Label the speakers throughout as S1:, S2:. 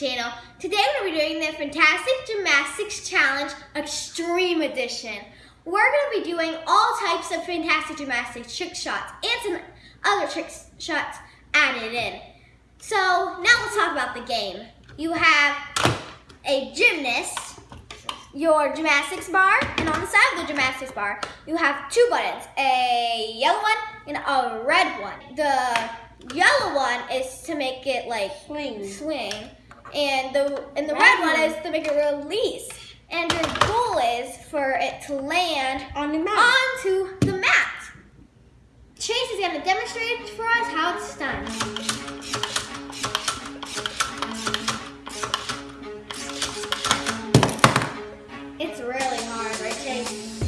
S1: the Fantastic Gymnastics Challenge Extreme Edition. We're going to be doing all types of fantastic gymnastics trick shots and some other trick shots added in. So now let's talk about the game. You have a gymnast, your gymnastics bar, and on the side of the gymnastics bar, you have two buttons, a yellow one and a red one. The yellow one is to make it like
S2: Swing.
S1: swing and the and the red,
S2: Red
S1: one is to make it release. And the goal is for it to land
S2: On the mat.
S1: onto the mat. Chase is going to demonstrate for us how it's done. It's really hard, right, Chase?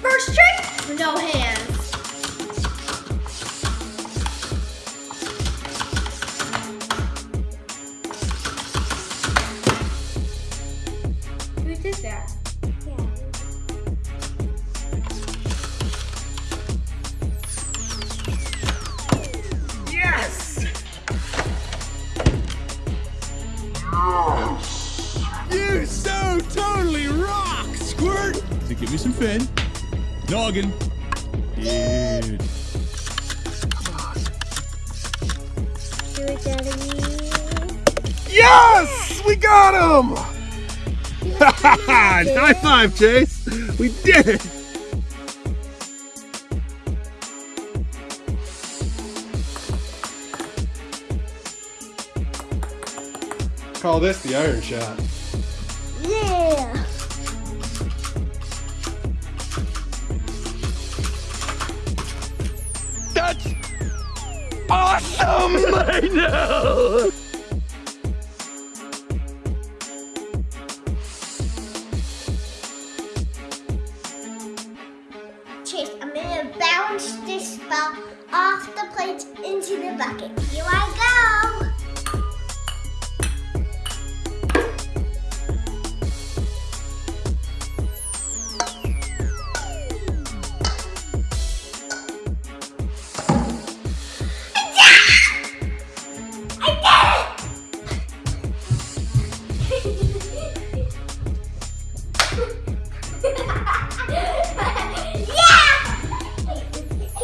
S1: First trick, no hands.
S3: Give me some fin. Noggin. Dude. Yes! We got him! High five, Chase! We did it! Call this the iron shot.
S1: Yeah.
S3: Awesome! I know!
S1: Chase, I'm gonna bounce this ball off the plate into the bucket. Here I go.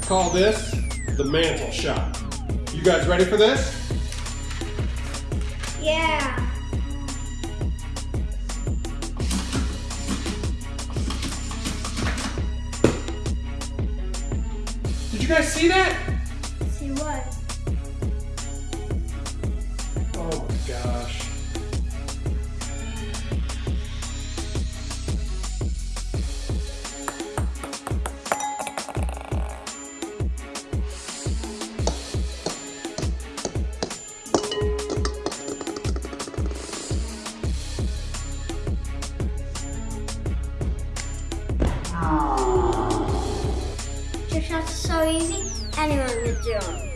S3: Call this the mantle shot. You guys ready for this?
S1: Yeah.
S3: Did you guys see that?
S1: See what?
S3: Oh my gosh.
S1: So easy, anyone do it?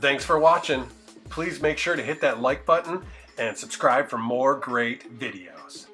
S3: Thanks for watching. Please make sure to hit that like button and subscribe for more great videos.